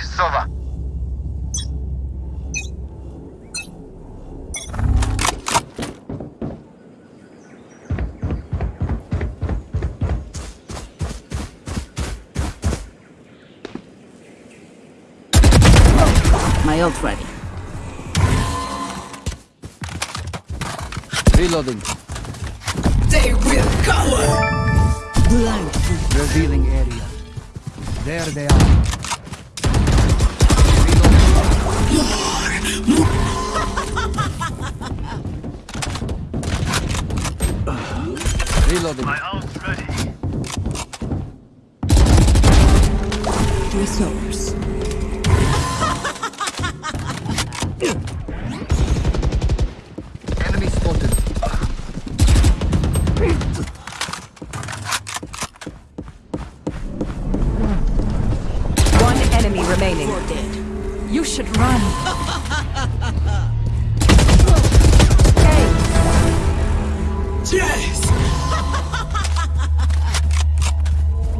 Sova. My ult ready. Reloading. They will cover! Revealing area. There they are. Reloading. My ult's ready. Resource. Enemy spotted. One enemy remaining. You should run. Yes!